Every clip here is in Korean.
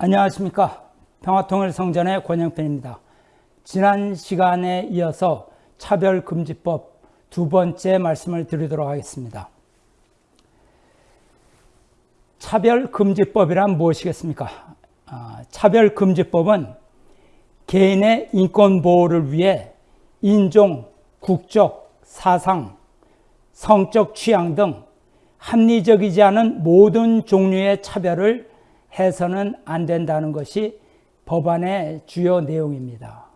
안녕하십니까. 평화통일 성전의 권영편입니다. 지난 시간에 이어서 차별금지법 두 번째 말씀을 드리도록 하겠습니다. 차별금지법이란 무엇이겠습니까? 아, 차별금지법은 개인의 인권보호를 위해 인종, 국적, 사상, 성적 취향 등 합리적이지 않은 모든 종류의 차별을 해서는 안 된다는 것이 법안의 주요 내용입니다.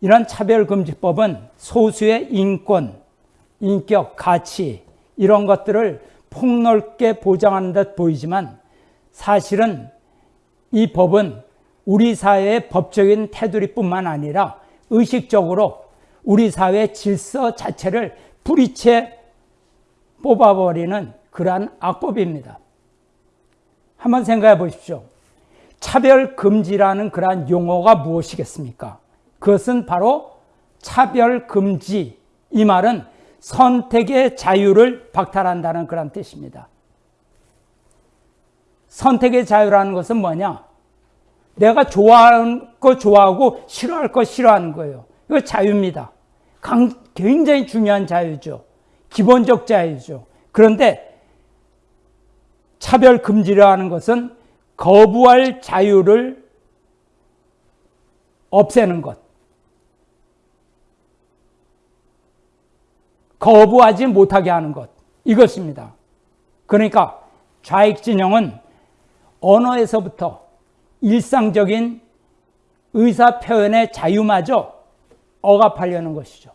이런 차별금지법은 소수의 인권, 인격, 가치 이런 것들을 폭넓게 보장하는 듯 보이지만 사실은 이 법은 우리 사회의 법적인 테두리뿐만 아니라 의식적으로 우리 사회 질서 자체를 뿌리채 뽑아버리는 그러한 악법입니다. 한번 생각해 보십시오. 차별 금지라는 그러한 용어가 무엇이겠습니까? 그것은 바로 차별 금지. 이 말은 선택의 자유를 박탈한다는 그런 뜻입니다. 선택의 자유라는 것은 뭐냐? 내가 좋아하는 거 좋아하고 싫어할 거 싫어하는 거예요. 이거 자유입니다. 굉장히 중요한 자유죠. 기본적 자유죠. 그런데 차별 금지라는 것은 거부할 자유를 없애는 것. 거부하지 못하게 하는 것. 이것입니다. 그러니까 좌익 진영은 언어에서부터 일상적인 의사 표현의 자유마저 억압하려는 것이죠.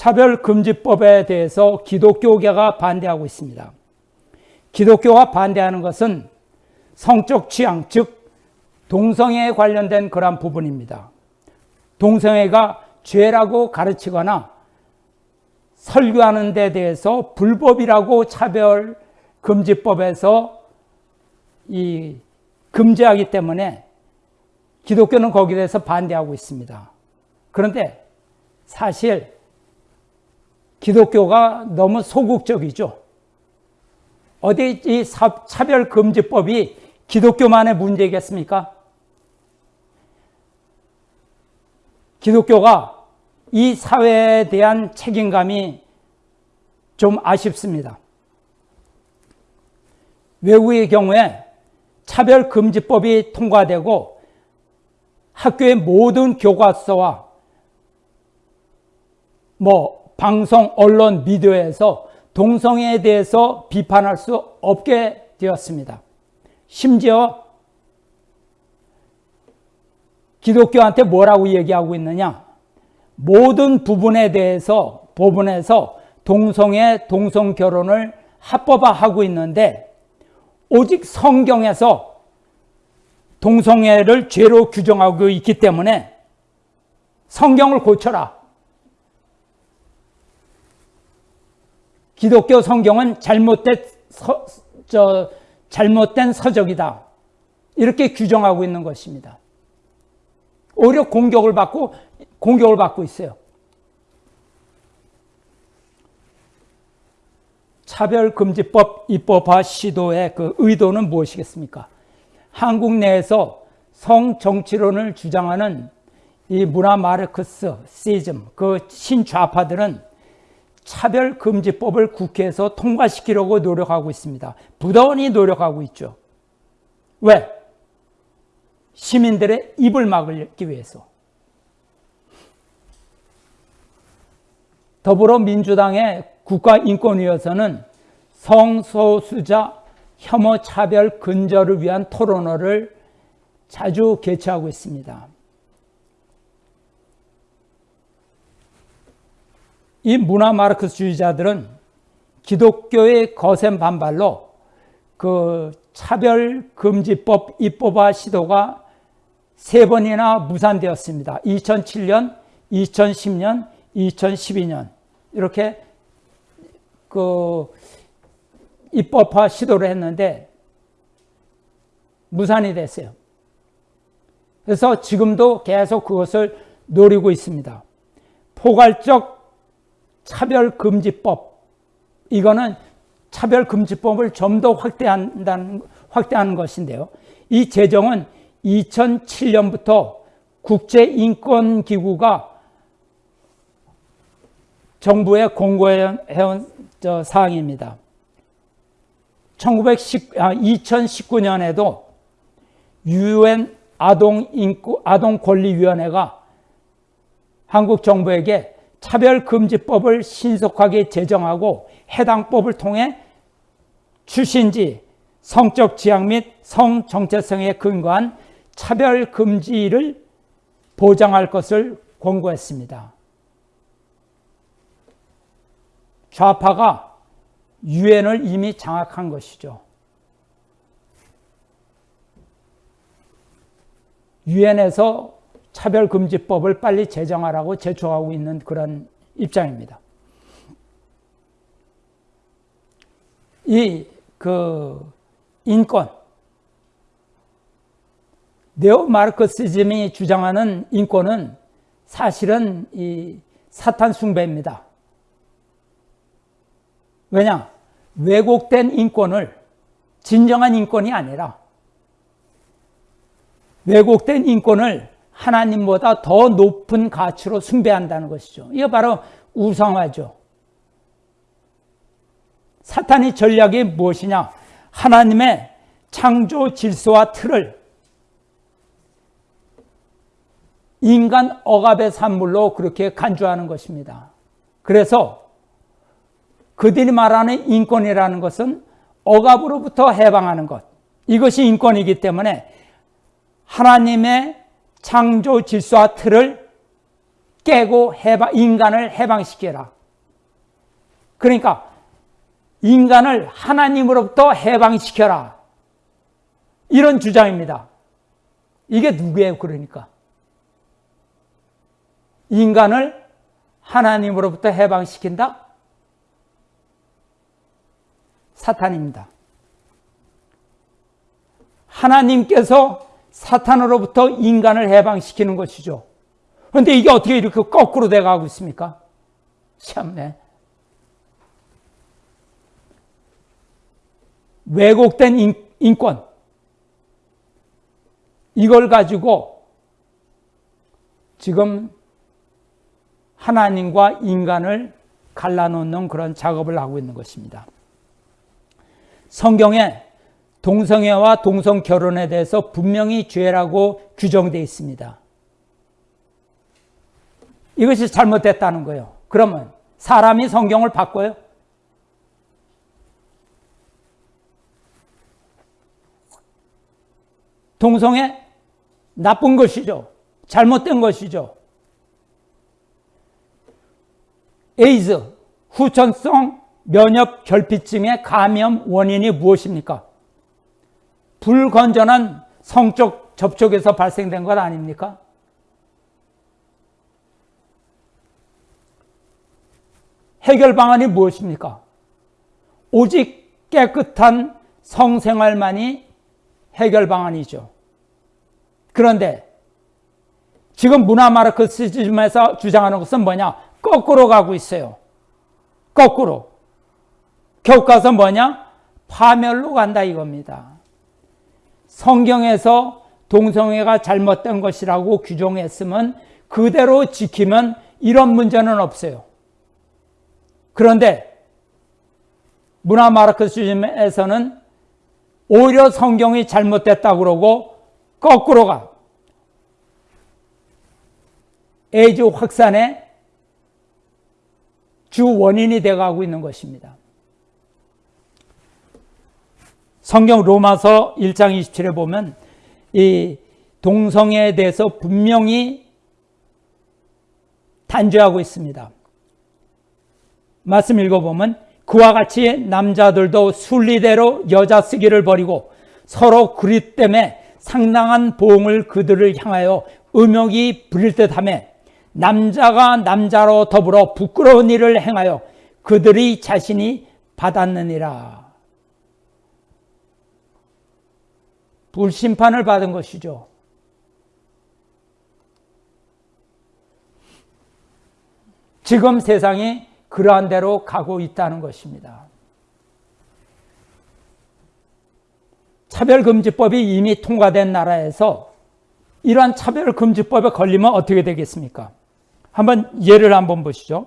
차별금지법에 대해서 기독교계가 반대하고 있습니다. 기독교가 반대하는 것은 성적 취향, 즉 동성애에 관련된 그러 부분입니다. 동성애가 죄라고 가르치거나 설교하는 데 대해서 불법이라고 차별금지법에서 이 금지하기 때문에 기독교는 거기에 대해서 반대하고 있습니다. 그런데 사실 기독교가 너무 소극적이죠. 어디 이 차별금지법이 기독교만의 문제겠습니까? 기독교가 이 사회에 대한 책임감이 좀 아쉽습니다. 외국의 경우에 차별금지법이 통과되고 학교의 모든 교과서와 뭐 방송, 언론, 미디어에서 동성애에 대해서 비판할 수 없게 되었습니다. 심지어 기독교한테 뭐라고 얘기하고 있느냐? 모든 부분에 대해서 법원에서 동성애, 동성 결혼을 합법화하고 있는데 오직 성경에서 동성애를 죄로 규정하고 있기 때문에 성경을 고쳐라. 기독교 성경은 잘못된 서, 저, 잘못된 서적이다. 이렇게 규정하고 있는 것입니다. 오히려 공격을 받고 공격을 받고 있어요. 차별금지법 입법화 시도의 그 의도는 무엇이겠습니까? 한국 내에서 성정치론을 주장하는 이 문화 마르크스 시즘 그 신좌파들은 차별금지법을 국회에서 통과시키려고 노력하고 있습니다. 부단히 노력하고 있죠. 왜? 시민들의 입을 막기 위해서. 더불어민주당의 국가인권위에서는 성소수자 혐오 차별 근절을 위한 토론회를 자주 개최하고 있습니다. 이 문화 마르크스주의자들은 기독교의 거센 반발로 그 차별금지법 입법화 시도가 세 번이나 무산되었습니다. 2007년, 2010년, 2012년 이렇게 그 입법화 시도를 했는데 무산이 됐어요. 그래서 지금도 계속 그것을 노리고 있습니다. 포괄적 차별금지법 이거는 차별금지법을 좀 더 확대한다는, 확대하는 것인데요. 이 제정은 2007년부터 국제인권기구가 정부에 공고해온 사항입니다. 1910, 아, 2019년에도 유엔 아동인권, 아동권리위원회가 한국 정부에게 차별금지법을 신속하게 제정하고 해당 법을 통해 출신지, 성적 지향 및 성정체성에 근거한 차별금지를 보장할 것을 권고했습니다. 좌파가 유엔을 이미 장악한 것이죠. 유엔에서 차별금지법을 빨리 제정하라고 제초하고 있는 그런 입장입니다. 이 그 인권 네오 마르크시즘이 주장하는 인권은 사실은 이 사탄 숭배입니다. 왜냐? 왜곡된 인권을 진정한 인권이 아니라 왜곡된 인권을 하나님보다 더 높은 가치로 숭배한다는 것이죠. 이거 바로 우상화죠. 사탄의 전략이 무엇이냐? 하나님의 창조 질서와 틀을 인간 억압의 산물로 그렇게 간주하는 것입니다. 그래서 그들이 말하는 인권이라는 것은 억압으로부터 해방하는 것. 이것이 인권이기 때문에 하나님의 창조 질서와 틀을 깨고 해방, 인간을 해방시켜라. 그러니까 인간을 하나님으로부터 해방시켜라. 이런 주장입니다. 이게 누구예요, 그러니까? 인간을 하나님으로부터 해방시킨다? 사탄입니다. 하나님께서 사탄으로부터 인간을 해방시키는 것이죠. 그런데 이게 어떻게 이렇게 거꾸로 돼가고 있습니까? 참네. 왜곡된 인, 인권. 이걸 가지고 지금 하나님과 인간을 갈라놓는 그런 작업을 하고 있는 것입니다. 성경에 동성애와 동성 결혼에 대해서 분명히 죄라고 규정되어 있습니다. 이것이 잘못됐다는 거예요. 그러면 사람이 성경을 바꿔요? 동성애 나쁜 것이죠. 잘못된 것이죠. 에이즈, 후천성 면역 결핍증의 감염 원인이 무엇입니까? 불건전한 성적 접촉에서 발생된 것 아닙니까? 해결 방안이 무엇입니까? 오직 깨끗한 성생활만이 해결 방안이죠. 그런데 지금 문화 마르크시즘에서 주장하는 것은 뭐냐? 거꾸로 가고 있어요. 거꾸로. 교과서 뭐냐? 파멸로 간다 이겁니다. 성경에서 동성애가 잘못된 것이라고 규정했으면 그대로 지키면 이런 문제는 없어요. 그런데 문화 마르크시즘에서는 오히려 성경이 잘못됐다고 그러고 거꾸로 가. 에이즈 확산의 주 원인이 되어가고 있는 것입니다. 성경 로마서 1장 27에 보면 이 동성애에 대해서 분명히 단죄하고 있습니다. 말씀 읽어보면 그와 같이 남자들도 순리대로 여자 쓰기를 버리고 서로 그리 때문에 상당한 보응을 그들을 향하여 음욕이 부릴 듯하며 남자가 남자로 더불어 부끄러운 일을 행하여 그들이 자신이 받았느니라. 불심판을 받은 것이죠. 지금 세상이 그러한 대로 가고 있다는 것입니다. 차별금지법이 이미 통과된 나라에서 이러한 차별금지법에 걸리면 어떻게 되겠습니까? 한번 예를 한번 보시죠.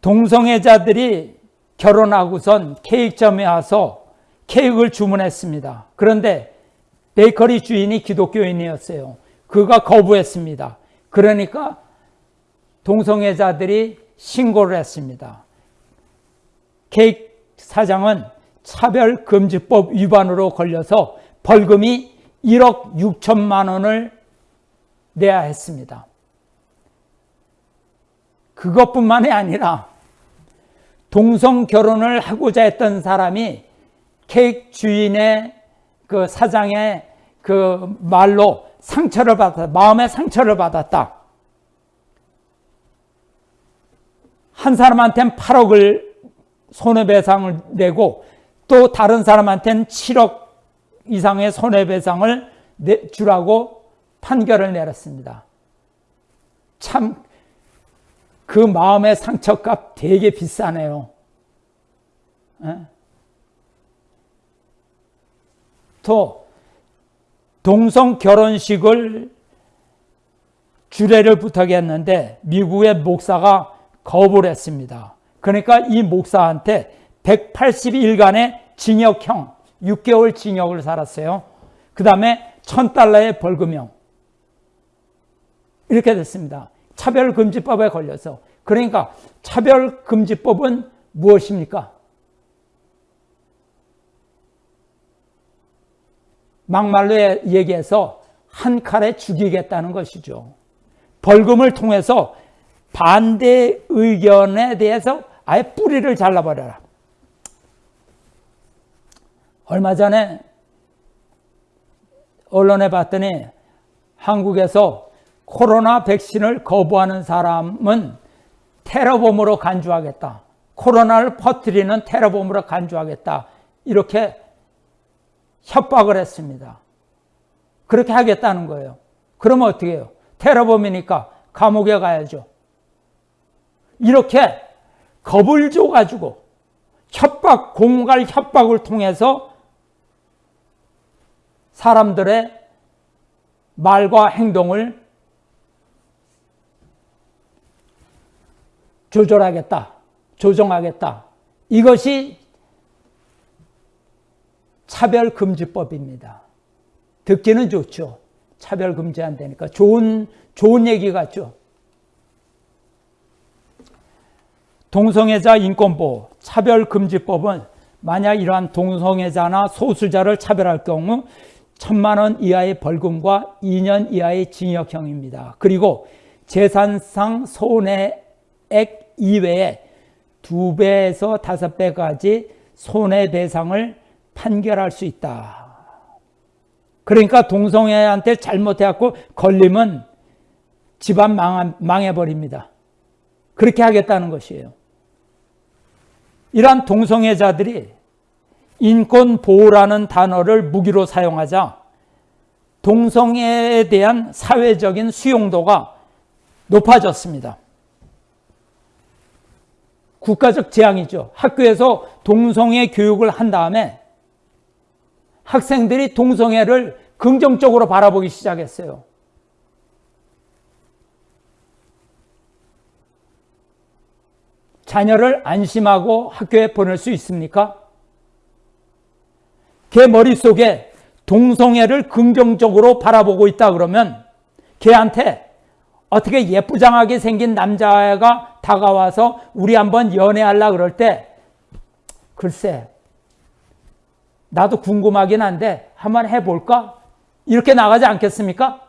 동성애자들이 결혼하고선 케이크점에 와서 케이크를 주문했습니다. 그런데 베이커리 주인이 기독교인이었어요. 그가 거부했습니다. 그러니까 동성애자들이 신고를 했습니다. 케이크 사장은 차별금지법 위반으로 걸려서 벌금이 1억 6천만 원을 내야 했습니다. 그것뿐만이 아니라 동성 결혼을 하고자 했던 사람이 케이크 주인의 그 사장의 그 말로 상처를 받았다. 마음의 상처를 받았다. 한 사람한테는 8억을 손해배상을 내고 또 다른 사람한테는 7억 이상의 손해배상을 주라고 판결을 내렸습니다. 참, 그 마음의 상처값 되게 비싸네요. 에? 또, 동성 결혼식을 주례를 부탁했는데 미국의 목사가 거부를 했습니다. 그러니까 이 목사한테 180일간의 징역형, 6개월 징역을 살았어요. 그 다음에 1000달러의 벌금형. 이렇게 됐습니다. 차별금지법에 걸려서. 그러니까 차별금지법은 무엇입니까? 막말로 얘기해서 한 칼에 죽이겠다는 것이죠. 벌금을 통해서 반대 의견에 대해서 아예 뿌리를 잘라버려라. 얼마 전에 언론에 봤더니 한국에서 코로나 백신을 거부하는 사람은 테러범으로 간주하겠다. 코로나를 퍼뜨리는 테러범으로 간주하겠다. 이렇게 협박을 했습니다. 그렇게 하겠다는 거예요. 그러면 어떻게 해요? 테러범이니까 감옥에 가야죠. 이렇게 겁을 줘가지고 협박, 공갈 협박을 통해서 사람들의 말과 행동을 조절하겠다, 조정하겠다. 이것이 차별금지법입니다. 듣기는 좋죠. 차별금지 안 되니까. 좋은, 좋은 얘기 같죠. 동성애자 인권보호, 차별금지법은 만약 이러한 동성애자나 소수자를 차별할 경우 천만 원 이하의 벌금과 2년 이하의 징역형입니다. 그리고 재산상 손해액 이외에 두 배에서 다섯 배까지 손해배상을 판결할 수 있다. 그러니까 동성애한테 잘못해갖고 걸리면 집안 망해버립니다. 그렇게 하겠다는 것이에요. 이러한 동성애자들이 인권보호라는 단어를 무기로 사용하자 동성애에 대한 사회적인 수용도가 높아졌습니다. 국가적 재앙이죠. 학교에서 동성애 교육을 한 다음에 학생들이 동성애를 긍정적으로 바라보기 시작했어요. 자녀를 안심하고 학교에 보낼 수 있습니까? 걔 머릿속에 동성애를 긍정적으로 바라보고 있다 그러면 걔한테 어떻게 예쁘장하게 생긴 남자가 다가와서 우리 한번 연애하려 그럴 때 글쎄 나도 궁금하긴 한데 한번 해볼까? 이렇게 나가지 않겠습니까?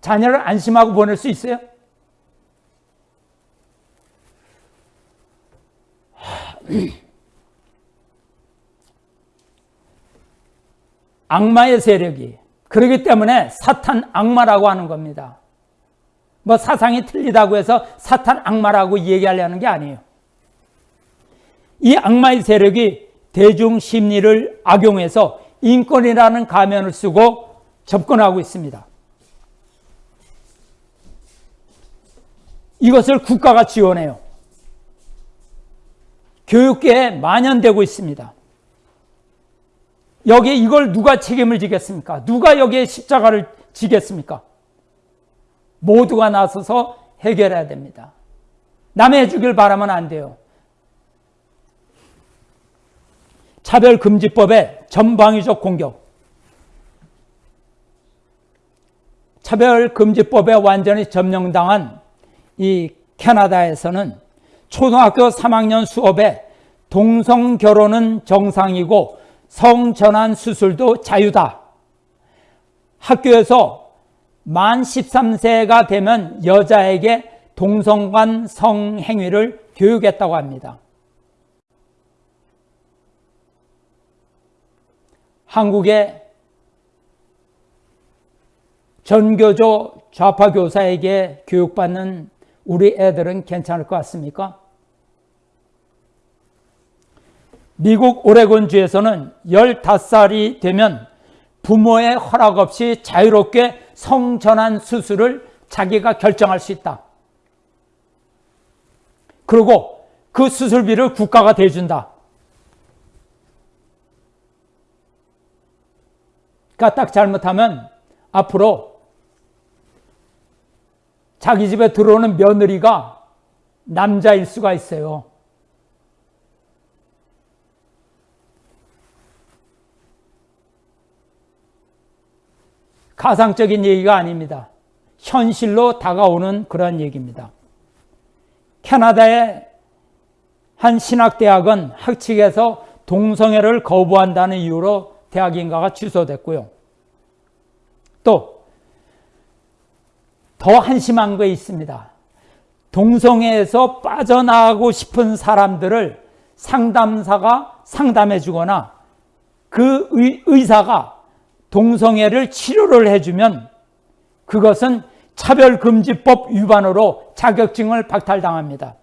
자녀를 안심하고 보낼 수 있어요? 악마의 세력이 그렇기 때문에 사탄 악마라고 하는 겁니다. 뭐 사상이 틀리다고 해서 사탄 악마라고 얘기하려는 게 아니에요. 이 악마의 세력이 대중 심리를 악용해서 인권이라는 가면을 쓰고 접근하고 있습니다. 이것을 국가가 지원해요. 교육계에 만연되고 있습니다. 여기 이걸 누가 책임을 지겠습니까? 누가 여기에 십자가를 지겠습니까? 모두가 나서서 해결해야 됩니다. 남의 해주길 바라면 안 돼요. 차별금지법의 전방위적 공격. 차별금지법에 완전히 점령당한 이 캐나다에서는 초등학교 3학년 수업에 동성 결혼은 정상이고 성전환 수술도 자유다. 학교에서 만 13세가 되면 여자에게 동성간 성행위를 교육했다고 합니다. 한국의 전교조 좌파 교사에게 교육받는 우리 애들은 괜찮을 것 같습니까? 미국 오레곤주에서는 15살이 되면 부모의 허락 없이 자유롭게 성전환 수술을 자기가 결정할 수 있다. 그리고 그 수술비를 국가가 대준다. 그러니까 딱 잘못하면 앞으로 자기 집에 들어오는 며느리가 남자일 수가 있어요. 가상적인 얘기가 아닙니다. 현실로 다가오는 그런 얘기입니다. 캐나다의 한 신학대학은 학칙에서 동성애를 거부한다는 이유로 대학 인가가 취소됐고요. 또, 더 한심한 거 있습니다. 동성애에서 빠져나가고 싶은 사람들을 상담사가 상담해 주거나 그 의사가 동성애를 치료를 해주면 그것은 차별금지법 위반으로 자격증을 박탈당합니다.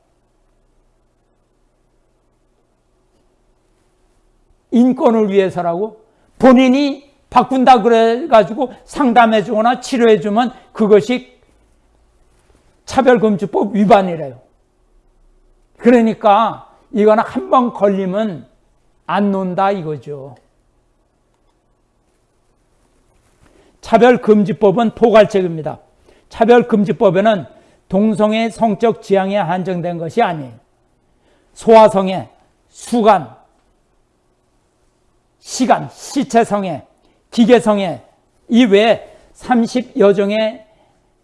인권을 위해서라고 본인이 바꾼다 그래가지고 상담해 주거나 치료해 주면 그것이 차별금지법 위반이래요. 그러니까 이거는 한 번 걸리면 안 논다 이거죠. 차별금지법은 포괄적입니다. 차별금지법에는 동성애 성적 지향에 한정된 것이 아니에요. 소아성애, 수간, 시간, 시체성애, 기계성애 이외에 30여 종의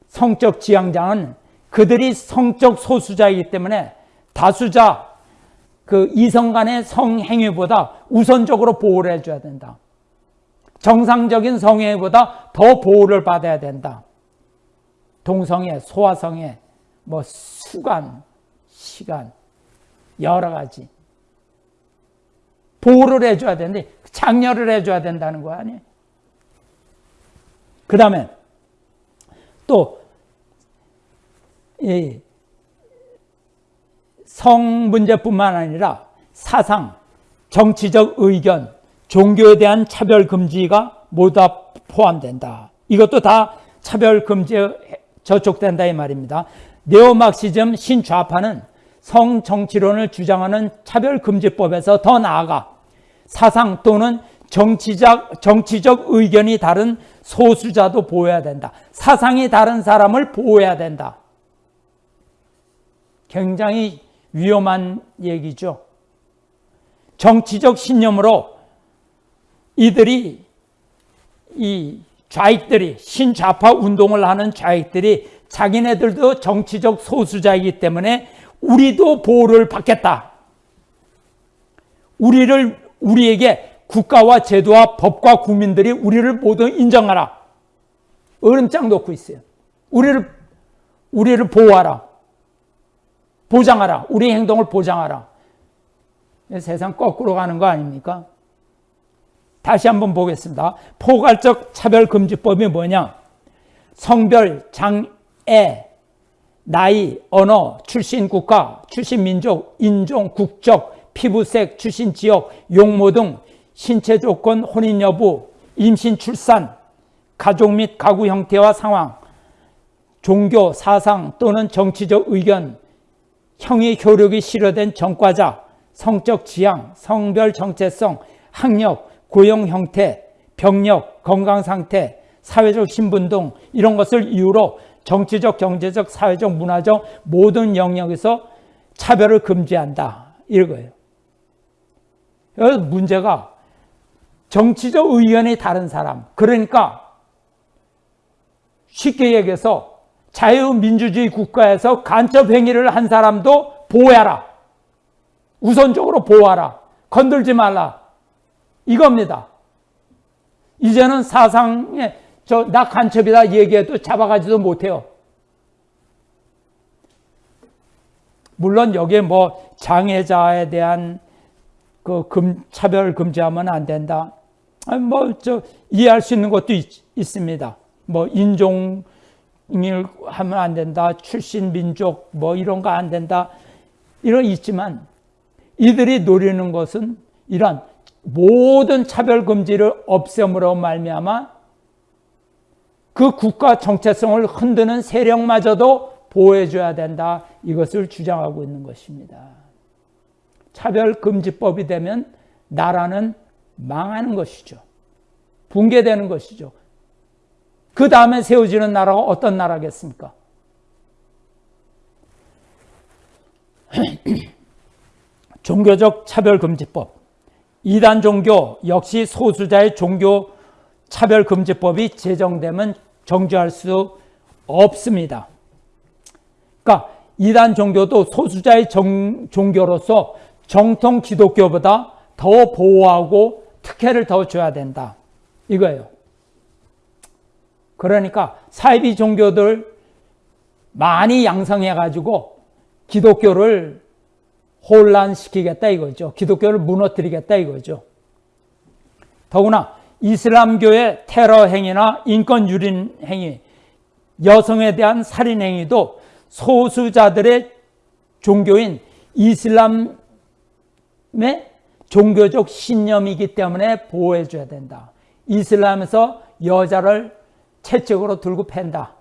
성적 지향자는 그들이 성적 소수자이기 때문에 다수자 그 이성 간의 성행위보다 우선적으로 보호를 해줘야 된다. 정상적인 성행위보다 더 보호를 받아야 된다. 동성애, 소아성애, 뭐 수간, 시간 여러 가지 보호를 해줘야 되는데 장려를 해줘야 된다는 거 아니에요? 그 다음에 또이성 문제뿐만 아니라 사상, 정치적 의견, 종교에 대한 차별 금지가 모두 다 포함된다. 이것도 다 차별 금지에 저촉된다 이 말입니다. 네오막시즘 신좌파는 성정치론을 주장하는 차별금지법에서 더 나아가 사상 또는 정치적, 정치적 의견이 다른 소수자도 보호해야 된다. 사상이 다른 사람을 보호해야 된다. 굉장히 위험한 얘기죠. 정치적 신념으로 이들이 이 좌익들이 신좌파 운동을 하는 좌익들이 자기네들도 정치적 소수자이기 때문에 우리도 보호를 받겠다. 우리를 우리에게 국가와 제도와 법과 국민들이 우리를 모두 인정하라. 얼음장 놓고 있어요. 우리를 우리를 보호하라. 보장하라. 우리 행동을 보장하라. 세상 거꾸로 가는 거 아닙니까? 다시 한번 보겠습니다. 포괄적 차별금지법이 뭐냐? 성별, 장애, 나이, 언어, 출신 국가, 출신 민족, 인종, 국적, 피부색, 출신 지역, 용모 등 신체 조건, 혼인 여부, 임신, 출산, 가족 및 가구 형태와 상황, 종교, 사상 또는 정치적 의견, 형의 효력이 실효된 전과자, 성적 지향, 성별 정체성, 학력, 고용 형태, 병력, 건강 상태, 사회적 신분 등 이런 것을 이유로 정치적, 경제적, 사회적, 문화적 모든 영역에서 차별을 금지한다. 이거예요. 여기서 문제가 정치적 의견이 다른 사람. 그러니까 쉽게 얘기해서 자유민주주의 국가에서 간첩 행위를 한 사람도 보호하라. 우선적으로 보호하라. 건들지 말라. 이겁니다. 이제는 사상에 저 나 간첩이다 얘기해도 잡아가지도 못해요. 물론 여기에 뭐 장애자에 대한 그 금, 차별 금지하면 안 된다. 뭐 저 이해할 수 있는 것도 있, 있습니다. 뭐 인종을 하면 안 된다. 출신 민족 뭐 이런 거 안 된다. 이런 있지만 이들이 노리는 것은 이런 모든 차별 금지를 없앰으로 말미암아 그 국가 정체성을 흔드는 세력마저도 보호해줘야 된다. 이것을 주장하고 있는 것입니다. 차별금지법이 되면 나라는 망하는 것이죠. 붕괴되는 것이죠. 그 다음에 세워지는 나라가 어떤 나라겠습니까? 종교적 차별금지법. 이단 종교 역시 소수자의 종교 차별금지법이 제정되면 정지할 수 없습니다. 그러니까 이단 종교도 소수자의 정, 종교로서 정통 기독교보다 더 보호하고 특혜를 더 줘야 된다. 이거예요. 그러니까 사이비 종교들 많이 양성해가지고 기독교를 혼란시키겠다 이거죠. 기독교를 무너뜨리겠다 이거죠. 더구나 이슬람교의 테러 행위나 인권 유린 행위, 여성에 대한 살인 행위도 소수자들의 종교인 이슬람의 종교적 신념이기 때문에 보호해 줘야 된다. 이슬람에서 여자를 채찍으로 들고 팬다.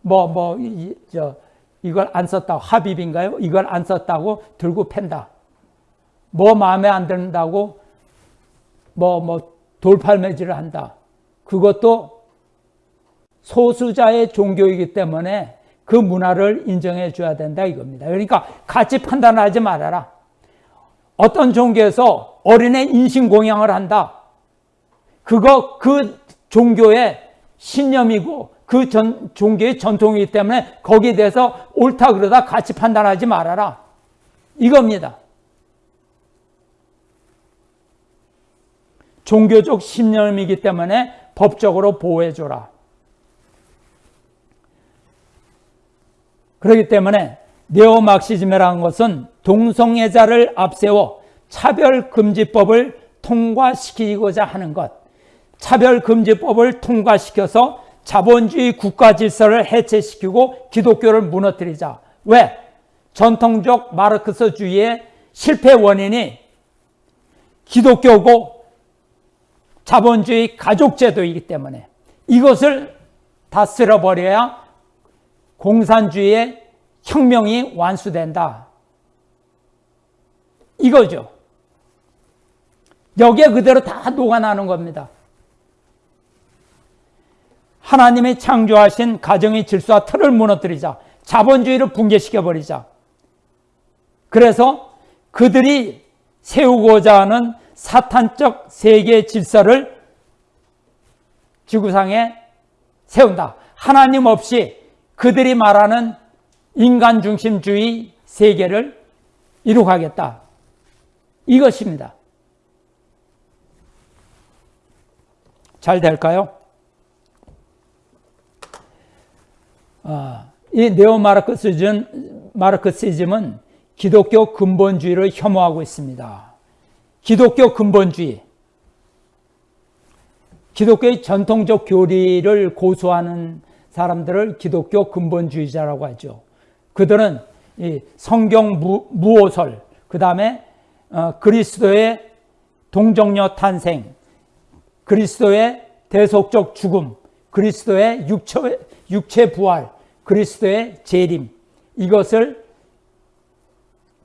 뭐, 뭐, 이, 저, 이걸 안 썼다고, 하비인가요 이걸 안 썼다고 들고 팬다. 뭐 마음에 안 든다고 뭐, 뭐, 돌팔매질을 한다. 그것도 소수자의 종교이기 때문에 그 문화를 인정해 줘야 된다 이겁니다. 그러니까 같이 판단하지 말아라. 어떤 종교에서 어린애 인신공양을 한다. 그거 그 종교의 신념이고 그 전, 종교의 전통이기 때문에 거기에 대해서 옳다 그러다 같이 판단하지 말아라. 이겁니다. 종교적 신념이기 때문에 법적으로 보호해줘라. 그렇기 때문에 네오막시즘이라는 것은 동성애자를 앞세워 차별금지법을 통과시키고자 하는 것. 차별금지법을 통과시켜서 자본주의 국가 질서를 해체시키고 기독교를 무너뜨리자. 왜? 전통적 마르크스주의의 실패 원인이 기독교고 자본주의 가족제도이기 때문에 이것을 다 쓸어버려야 공산주의의 혁명이 완수된다. 이거죠. 여기에 그대로 다 녹아나는 겁니다. 하나님이 창조하신 가정의 질서와 틀을 무너뜨리자. 자본주의를 붕괴시켜버리자. 그래서 그들이 세우고자 하는 사탄적 세계 질서를 지구상에 세운다. 하나님 없이 그들이 말하는 인간 중심주의 세계를 이룩하겠다. 이것입니다. 잘 될까요? 아, 이 네오마르크시즘, 마르크시즘은 기독교 근본주의를 혐오하고 있습니다. 기독교 근본주의. 기독교의 전통적 교리를 고수하는 사람들을 기독교 근본주의자라고 하죠. 그들은 성경 무, 무오설, 그 다음에 어, 그리스도의 동정녀 탄생, 그리스도의 대속적 죽음, 그리스도의 육체, 육체 부활, 그리스도의 재림 이것을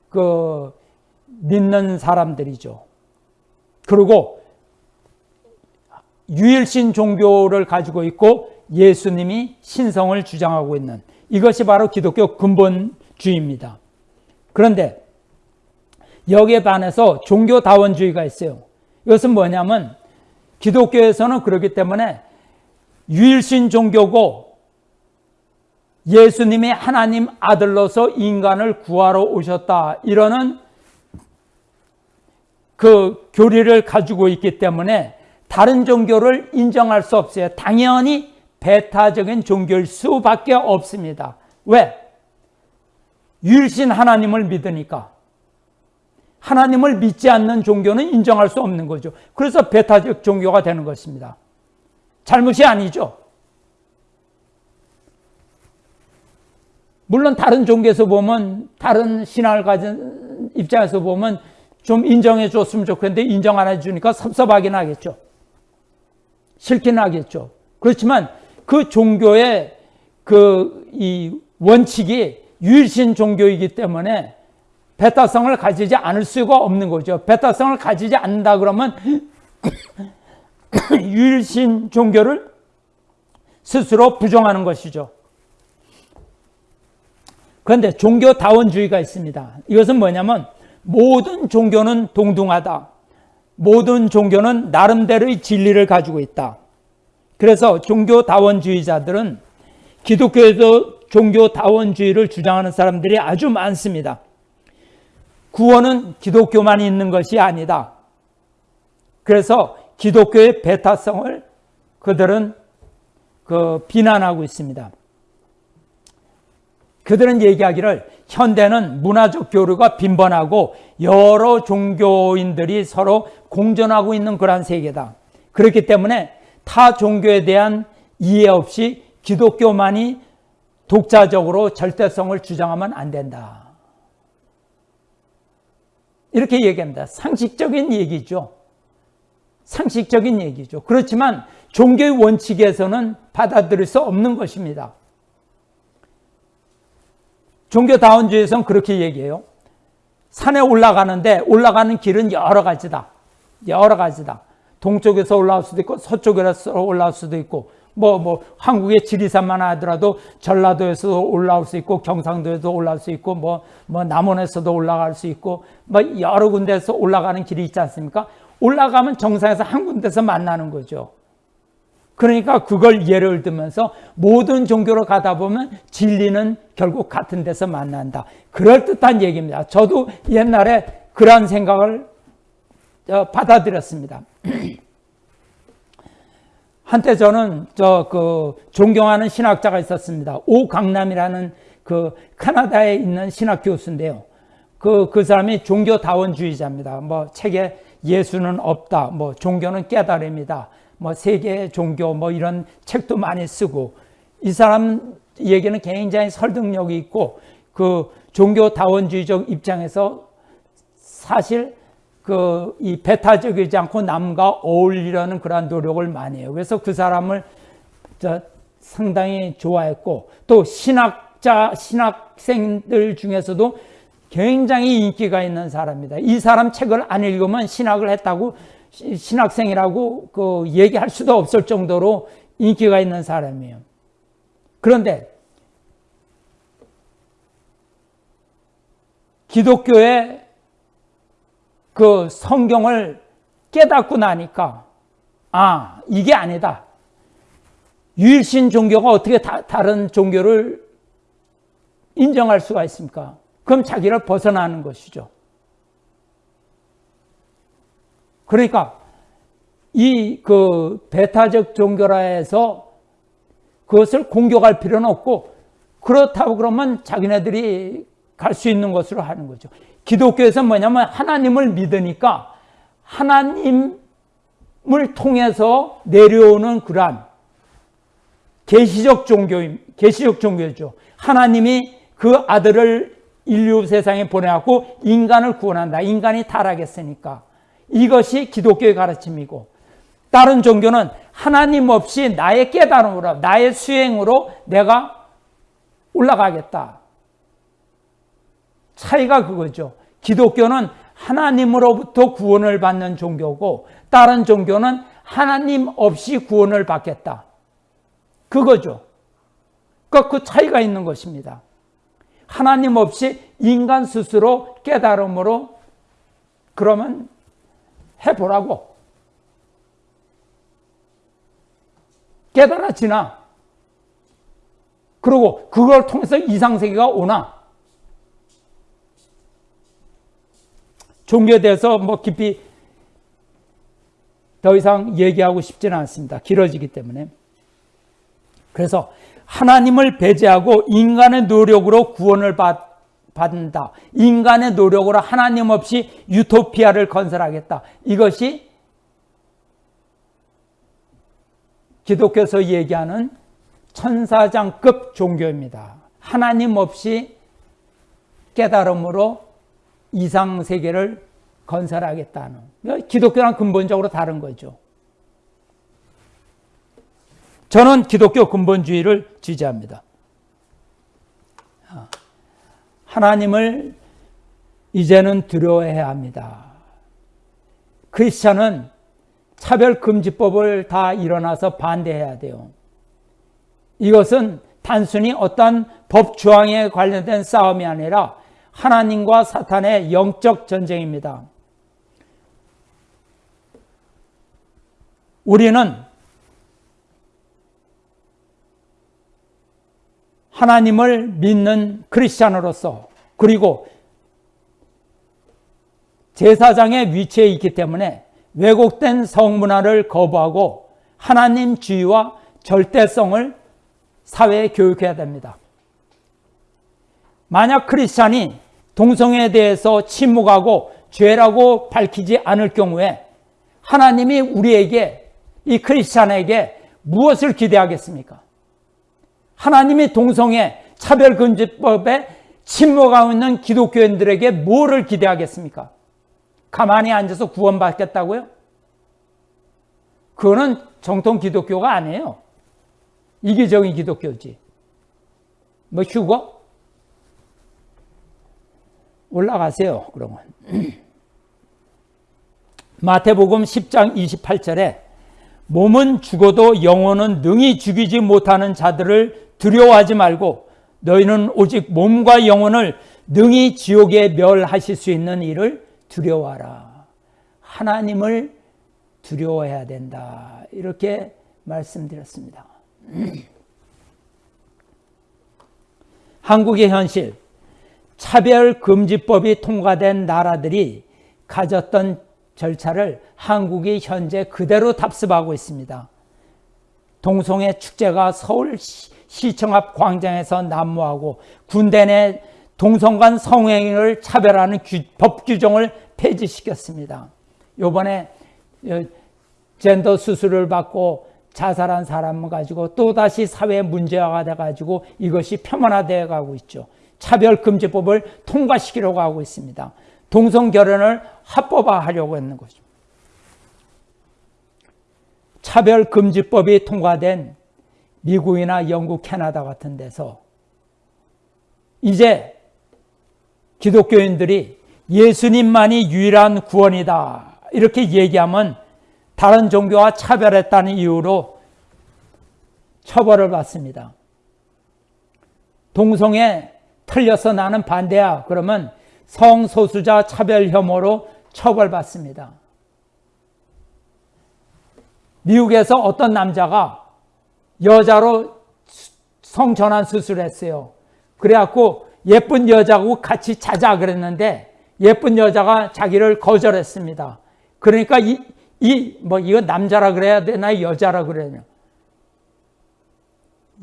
그그 믿는 사람들이죠. 그리고 유일신 종교를 가지고 있고 예수님이 신성을 주장하고 있는 이것이 바로 기독교 근본주의입니다. 그런데 여기에 반해서 종교다원주의가 있어요. 이것은 뭐냐면 기독교에서는 그렇기 때문에 유일신 종교고 예수님이 하나님 아들로서 인간을 구하러 오셨다. 이러는 그 교리를 가지고 있기 때문에 다른 종교를 인정할 수 없어요. 당연히 배타적인 종교일 수밖에 없습니다. 왜? 유일신 하나님을 믿으니까. 하나님을 믿지 않는 종교는 인정할 수 없는 거죠. 그래서 배타적 종교가 되는 것입니다. 잘못이 아니죠. 물론 다른 종교에서 보면 다른 신앙을 가진 입장에서 보면 좀 인정해 줬으면 좋겠는데 인정 안 해주니까 섭섭하긴 하겠죠. 싫긴 하겠죠. 그렇지만 그 종교의 그 이 원칙이 유일신 종교이기 때문에 배타성을 가지지 않을 수가 없는 거죠. 배타성을 가지지 않는다 그러면 유일신 종교를 스스로 부정하는 것이죠. 그런데 종교다원주의가 있습니다. 이것은 뭐냐면 모든 종교는 동등하다. 모든 종교는 나름대로의 진리를 가지고 있다. 그래서 종교다원주의자들은 기독교에서 종교다원주의를 주장하는 사람들이 아주 많습니다. 구원은 기독교만 있는 것이 아니다. 그래서 기독교의 배타성을 그들은 그 비난하고 있습니다. 그들은 얘기하기를 현대는 문화적 교류가 빈번하고 여러 종교인들이 서로 공존하고 있는 그러한 세계다. 그렇기 때문에 타 종교에 대한 이해 없이 기독교만이 독자적으로 절대성을 주장하면 안 된다. 이렇게 얘기합니다. 상식적인 얘기죠. 상식적인 얘기죠. 그렇지만 종교의 원칙에서는 받아들일 수 없는 것입니다. 종교다원주의에서는 그렇게 얘기해요. 산에 올라가는데 올라가는 길은 여러 가지다. 여러 가지다. 동쪽에서 올라올 수도 있고 서쪽에서 올라올 수도 있고 뭐, 뭐, 한국의 지리산만 하더라도 전라도에서 올라올 수 있고 경상도에서 올라올 수 있고 뭐, 뭐, 남원에서도 올라갈 수 있고 뭐, 여러 군데에서 올라가는 길이 있지 않습니까? 올라가면 정상에서 한 군데서 만나는 거죠. 그러니까 그걸 예를 들면서 모든 종교로 가다 보면 진리는 결국 같은 데서 만난다. 그럴듯한 얘기입니다. 저도 옛날에 그러한 생각을 어, 받아들였습니다. 한때 저는 저 그 존경하는 신학자가 있었습니다. 오강남이라는 그 캐나다에 있는 신학 교수인데요. 그, 그 사람이 종교다원주의자입니다. 뭐 책에 예수는 없다. 뭐 종교는 깨달음이다. 뭐 세계 종교 뭐 이런 책도 많이 쓰고 이 사람 얘기는 굉장히 설득력이 있고 그 종교다원주의적 입장에서 사실 그 이 배타적이지 않고 남과 어울리려는 그러한 노력을 많이 해요. 그래서 그 사람을 저 상당히 좋아했고 또 신학자 신학생들 중에서도 굉장히 인기가 있는 사람입니다. 이 사람 책을 안 읽으면 신학을 했다고 신학생이라고 그 얘기할 수도 없을 정도로 인기가 있는 사람이에요. 그런데 기독교의 그 성경을 깨닫고 나니까 아 이게 아니다. 유일신 종교가 어떻게 다, 다른 종교를 인정할 수가 있습니까? 그럼 자기를 벗어나는 것이죠. 그러니까 이 그 배타적 종교라 해서 그것을 공격할 필요는 없고 그렇다고 그러면 자기네들이 갈 수 있는 것으로 하는 거죠. 기독교에서 뭐냐면 하나님을 믿으니까 하나님을 통해서 내려오는 그러한 계시적 종교 계시적 종교죠. 하나님이 그 아들을 인류 세상에 보내갖고 인간을 구원한다. 인간이 타락했으니까. 이것이 기독교의 가르침이고 다른 종교는 하나님 없이 나의 깨달음으로 나의 수행으로 내가 올라가겠다. 차이가 그거죠. 기독교는 하나님으로부터 구원을 받는 종교고 다른 종교는 하나님 없이 구원을 받겠다. 그거죠. 그러니까 그 차이가 있는 것입니다. 하나님 없이 인간 스스로 깨달음으로 그러면 해보라고. 깨달아지나? 그리고 그걸 통해서 이상세계가 오나? 종교에 대해서 뭐 깊이 더 이상 얘기하고 싶지는 않습니다. 길어지기 때문에. 그래서 하나님을 배제하고 인간의 노력으로 구원을 받, 받는다. 인간의 노력으로 하나님 없이 유토피아를 건설하겠다. 이것이 기독교에서 얘기하는 천사장급 종교입니다. 하나님 없이 깨달음으로 이상 세계를 건설하겠다는 기독교랑 근본적으로 다른 거죠. 저는 기독교 근본주의를 지지합니다. 하나님을 이제는 두려워해야 합니다. 크리스천은 차별금지법을 다 일어나서 반대해야 돼요. 이것은 단순히 어떤 법 조항에 관련된 싸움이 아니라 하나님과 사탄의 영적 전쟁입니다. 우리는 하나님을 믿는 크리스찬으로서 그리고 제사장의 위치에 있기 때문에 왜곡된 성문화를 거부하고 하나님 주의와 절대성을 사회에 교육해야 됩니다. 만약 크리스찬이 동성애에 대해서 침묵하고 죄라고 밝히지 않을 경우에 하나님이 우리에게 이 크리스찬에게 무엇을 기대하겠습니까? 하나님이 동성애 차별금지법에 침묵하고 있는 기독교인들에게 뭐를 기대하겠습니까? 가만히 앉아서 구원받겠다고요? 그거는 정통 기독교가 아니에요. 이기적인 기독교지. 뭐 휴거? 올라가세요. 그러면. 마태복음 10장 28절에 몸은 죽어도 영혼은 능히 죽이지 못하는 자들을 두려워하지 말고 너희는 오직 몸과 영혼을 능히 지옥에 멸하실 수 있는 일을 두려워하라. 하나님을 두려워해야 된다. 이렇게 말씀드렸습니다. 한국의 현실 차별금지법이 통과된 나라들이 가졌던 절차를 한국이 현재 그대로 답습하고 있습니다. 동성애 축제가 서울 시청 앞 광장에서 난무하고 군대 내 동성 간 성행위를 차별하는 규, 법 규정을 폐지시켰습니다. 요번에 어, 젠더 수술을 받고 자살한 사람을 가지고 또다시 사회 문제화가 돼가지고 이것이 폄하되어 가고 있죠. 차별금지법을 통과시키려고 하고 있습니다. 동성결혼을 합법화하려고 하는 거죠. 차별금지법이 통과된 미국이나 영국, 캐나다 같은 데서 이제 기독교인들이 예수님만이 유일한 구원이다. 이렇게 얘기하면 다른 종교와 차별했다는 이유로 처벌을 받습니다. 동성애 틀려서 나는 반대야. 그러면 성소수자 차별 혐오로 처벌받습니다. 미국에서 어떤 남자가 여자로 성전환 수술했어요. 그래갖고 예쁜 여자하고 같이 자자 그랬는데 예쁜 여자가 자기를 거절했습니다. 그러니까 이, 이, 뭐, 이거 남자라 그래야 되나 여자라 그래야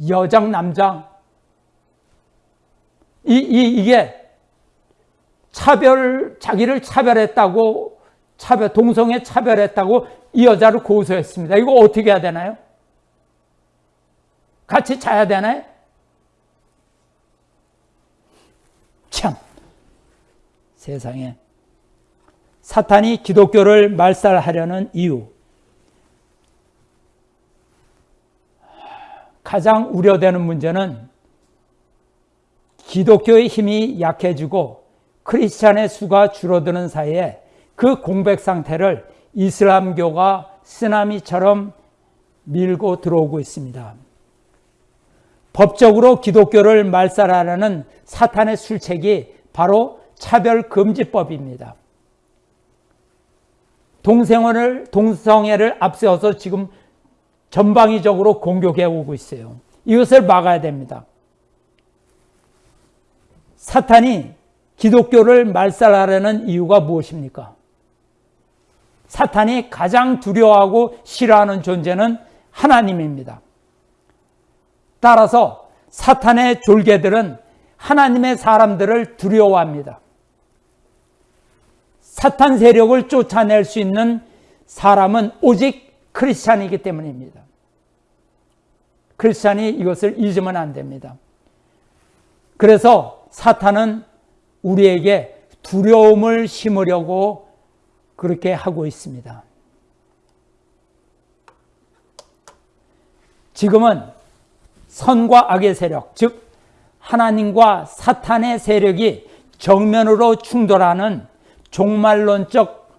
여장, 남장. 이, 이, 이게 차별, 자기를 차별했다고, 차별, 동성애 차별했다고 이 여자를 고소했습니다. 이거 어떻게 해야 되나요? 같이 자야 되나요? 참, 세상에. 사탄이 기독교를 말살하려는 이유. 가장 우려되는 문제는 기독교의 힘이 약해지고 크리스찬의 수가 줄어드는 사이에 그 공백 상태를 이슬람교가 쓰나미처럼 밀고 들어오고 있습니다. 법적으로 기독교를 말살하려는 사탄의 술책이 바로 차별금지법입니다. 동성애를, 동성애를 앞세워서 지금 전방위적으로 공격해 오고 있어요. 이것을 막아야 됩니다. 사탄이 기독교를 말살하려는 이유가 무엇입니까? 사탄이 가장 두려워하고 싫어하는 존재는 하나님입니다. 따라서 사탄의 졸개들은 하나님의 사람들을 두려워합니다. 사탄 세력을 쫓아낼 수 있는 사람은 오직 크리스찬이기 때문입니다. 크리스찬이 이것을 잊으면 안 됩니다. 그래서 사탄은 우리에게 두려움을 심으려고 그렇게 하고 있습니다. 지금은 선과 악의 세력, 즉 하나님과 사탄의 세력이 정면으로 충돌하는 종말론적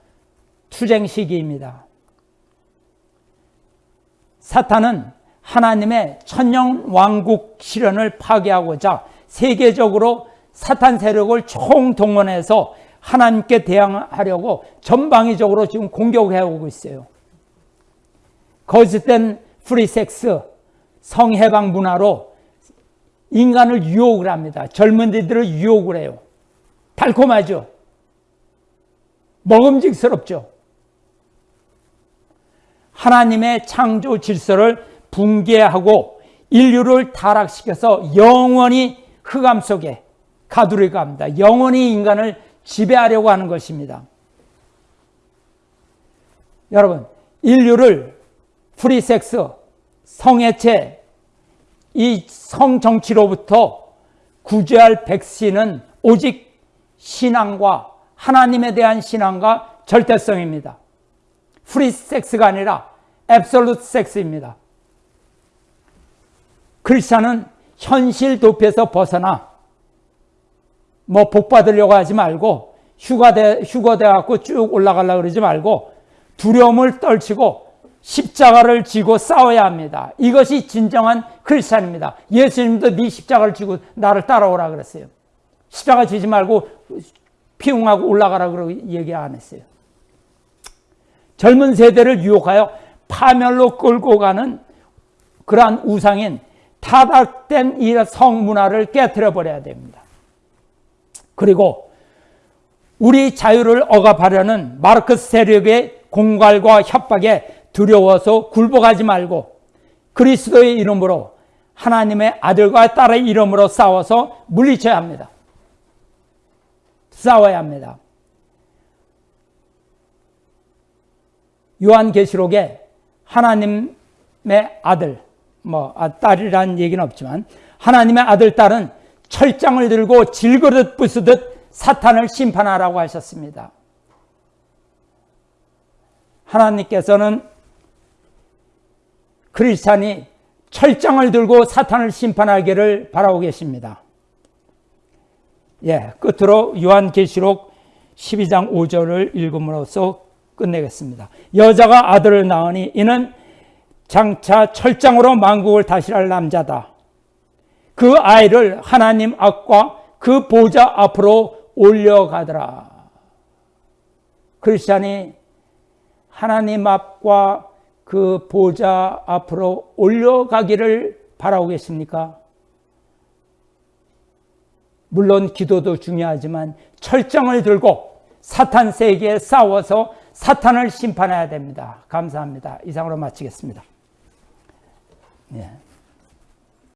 투쟁 시기입니다. 사탄은 하나님의 천년 왕국 실현을 파괴하고자 세계적으로 사탄 세력을 총동원해서 하나님께 대항하려고 전방위적으로 지금 공격해 오고 있어요. 거짓된 프리섹스, 성해방 문화로 인간을 유혹을 합니다. 젊은이들을 유혹을 해요. 달콤하죠? 먹음직스럽죠? 하나님의 창조 질서를 붕괴하고 인류를 타락시켜서 영원히 흑암 속에 가두려고 합니다. 영원히 인간을 지배하려고 하는 것입니다. 여러분, 인류를 프리섹스, 성애체, 이 성정치로부터 구제할 백신은 오직 신앙과 하나님에 대한 신앙과 절대성입니다. 프리섹스가 아니라 앱솔루트 섹스입니다. 크리스찬은 현실 도피에서 벗어나 뭐 복 받으려고 하지 말고 휴거돼 휴거돼 갖고 쭉 올라가려 그러지 말고 두려움을 떨치고 십자가를 지고 싸워야 합니다. 이것이 진정한 크리스찬입니다. 예수님도 네 십자가를 지고 나를 따라오라 그랬어요. 십자가 지지 말고 피웅하고 올라가라 그러고 얘기 안 했어요. 젊은 세대를 유혹하여 파멸로 끌고 가는 그러한 우상인 타락된 이 성문화를 깨뜨려 버려야 됩니다. 그리고 우리 자유를 억압하려는 마르크스 세력의 공갈과 협박에 두려워서 굴복하지 말고 그리스도의 이름으로 하나님의 아들과 딸의 이름으로 싸워서 물리쳐야 합니다. 싸워야 합니다. 요한계시록에 하나님의 아들, 뭐 아, 딸이라는 얘기는 없지만 하나님의 아들 딸은 철장을 들고 질그릇 부수듯 사탄을 심판하라고 하셨습니다. 하나님께서는 크리스찬이 철장을 들고 사탄을 심판하기를 바라고 계십니다. 예, 끝으로 요한계시록 12장 5절을 읽음으로써 끝내겠습니다. 여자가 아들을 낳으니 이는 장차 철장으로 만국을 다스릴 남자다. 그 아이를 하나님 앞과 그 보좌 앞으로 올려가더라. 크리스찬이 하나님 앞과 그 보좌 앞으로 올려가기를 바라고 계십니까? 물론 기도도 중요하지만 철정을 들고 사탄 세계에 싸워서 사탄을 심판해야 됩니다. 감사합니다. 이상으로 마치겠습니다. 예.